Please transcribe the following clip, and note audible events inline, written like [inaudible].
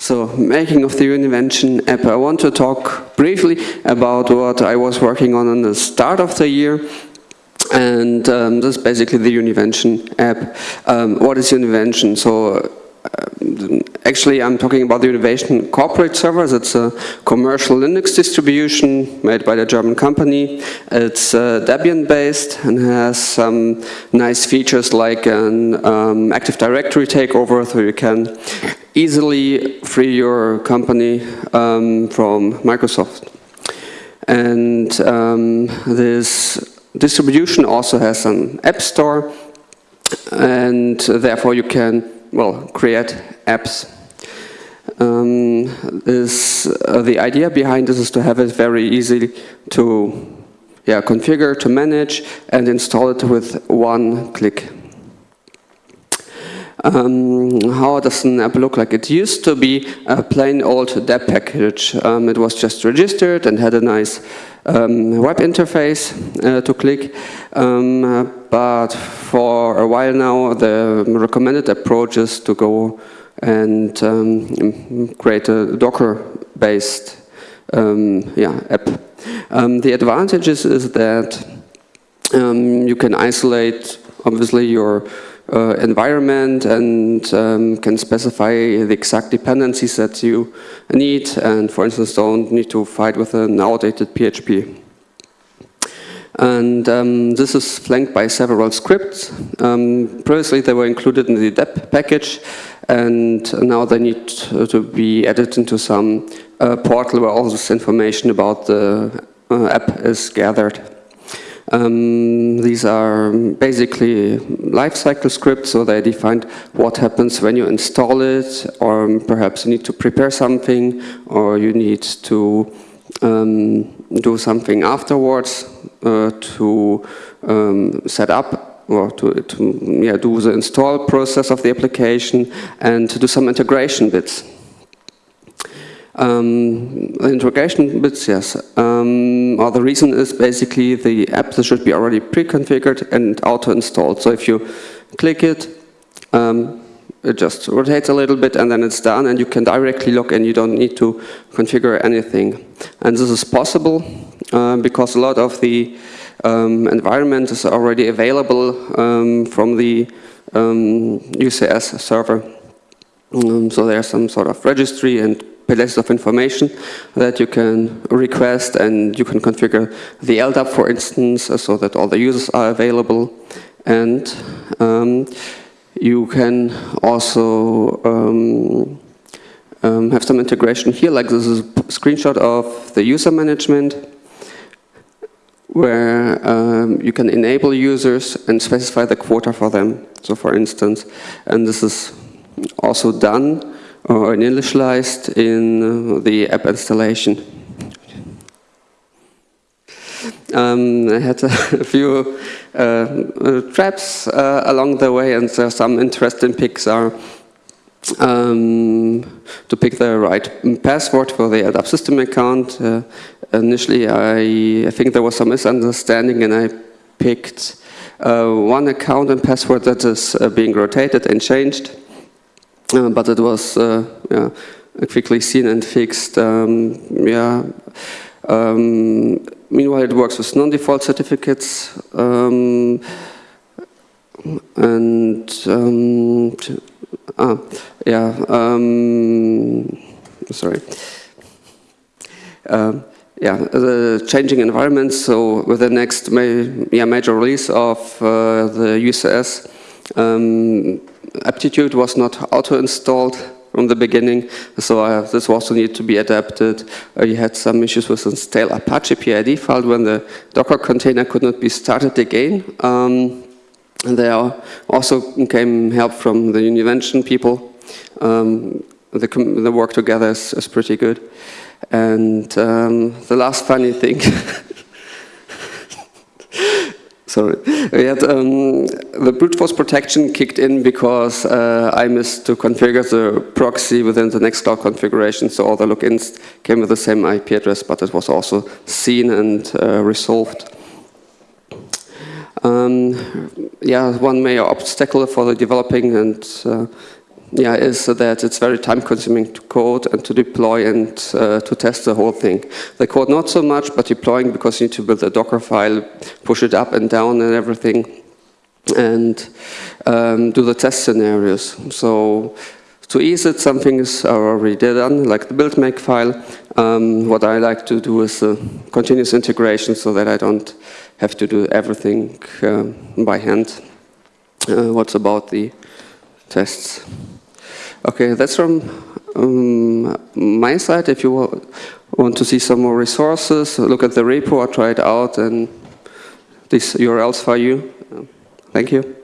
So, making of the Univention app. I want to talk briefly about what I was working on in the start of the year. And um, this is basically the Univention app. Um, what is Univention? So, uh, actually I'm talking about the Univention Corporate Servers. It's a commercial Linux distribution made by the German company. It's uh, Debian based and has some nice features like an um, Active Directory takeover so you can easily free your company um, from Microsoft. And um, this distribution also has an app store and therefore you can well, create apps. Um, this, uh, the idea behind this is to have it very easy to yeah, configure, to manage, and install it with one click. Um, how does an app look like? It used to be a plain old deb package. Um, it was just registered and had a nice um, web interface uh, to click. Um, but for a while now, the recommended approach is to go and um, create a Docker-based um, yeah, app. The advantages is that you can isolate, obviously, your uh, environment and um, can specify the exact dependencies that you need and for instance don't need to fight with an outdated PHP. And um, this is flanked by several scripts. Um, previously they were included in the deb package and now they need to be added into some uh, portal where all this information about the uh, app is gathered. Um, these are basically lifecycle scripts, so they define what happens when you install it, or perhaps you need to prepare something, or you need to um, do something afterwards uh, to um, set up or to, to yeah, do the install process of the application and to do some integration bits. Um, the integration bits, yes. Um, or the reason is basically the app should be already pre-configured and auto-installed. So if you click it, um, it just rotates a little bit and then it's done and you can directly log in. You don't need to configure anything. And this is possible uh, because a lot of the um, environment is already available um, from the UCS um, server. Um, so there's some sort of registry and palettes of information that you can request and you can configure the LDAP, for instance, so that all the users are available. And um, you can also um, um, have some integration here, like this is a screenshot of the user management where um, you can enable users and specify the quota for them. So for instance, and this is also done or initialized in uh, the app installation. Um, I had [laughs] a few uh, uh, traps uh, along the way and there are some interesting picks are um, to pick the right password for the LDAP system account. Uh, initially I, I, think there was some misunderstanding and I picked uh, one account and password that is being rotated and changed. Uh, but it was uh, yeah, quickly seen and fixed. Um, yeah. Um, meanwhile, it works with non-default certificates. Um, and um, ah, yeah, um, sorry. Uh, yeah, the changing environment. So with the next ma yeah, major release of uh, the UCS, um, aptitude was not auto-installed from the beginning, so uh, this also needed to be adapted. Uh, you had some issues with the stale Apache PID file when the Docker container could not be started again. Um, and there also came help from the Univention people. Um, the, the, work together is, is pretty good. And um, the last funny thing [laughs] Sorry. Had, um, the brute force protection kicked in because uh, I missed to configure the proxy within the Nextcloud configuration, so all the logins came with the same IP address, but it was also seen and uh, resolved. Um, yeah, one major obstacle for the developing and uh, yeah, is that it's very time consuming to code and to deploy and uh, to test the whole thing. The code not so much, but deploying because you need to build a Docker file, push it up and down and everything, and um, do the test scenarios. So to ease it, some things are already done, like the build make file. Um, what I like to do is a continuous integration so that I don't have to do everything um, by hand. Uh, what's about the tests? Okay, that's from um, my side. If you want to see some more resources, look at the repo or try it out and these URLs for you. Thank you.